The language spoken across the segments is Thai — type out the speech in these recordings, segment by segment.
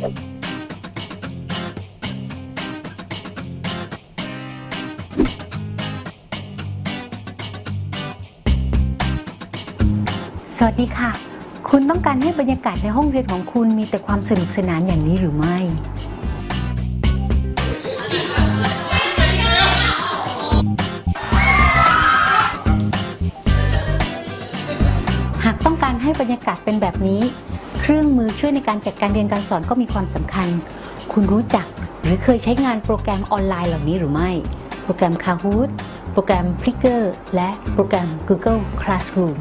สวัสดีค่ะ คุณต้องการให้บรรยากาศในห้องเรียนของคุณมีแต่ความสนุกสนานอย่างนี้หรือไม่ การให้บรรยากาศเป็นแบบนี้ เครื่องมือช่วยในการจัดการเรียนการสอนก็มีความสำคัญ คุณรู้จักหรือเคยใช้งานโปรแกรมออนไลน์เหล่านี้หรือไม่ โปรแกรม Kahoot โปรแกรม Flickr และโปรแกรม Google Classroom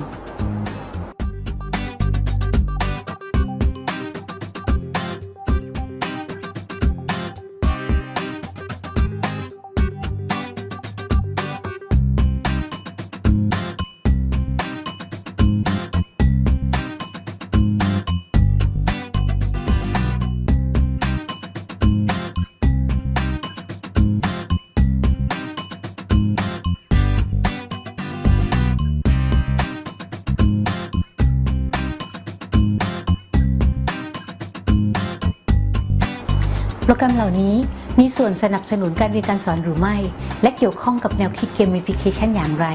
รแกรมเหล่านี้มีส่วนสนับสนุนการเรียนการสอนหรือไม่ และเกี่ยวข้องกับแนวคิดเกมฟิเคชันอย่างไร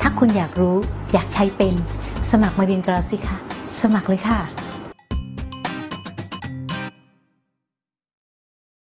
ถ้าคุณอยากรู้อยากใช้เป็น สมัครมาเรียนกับเราสิคะ สมัครเลยค่ะ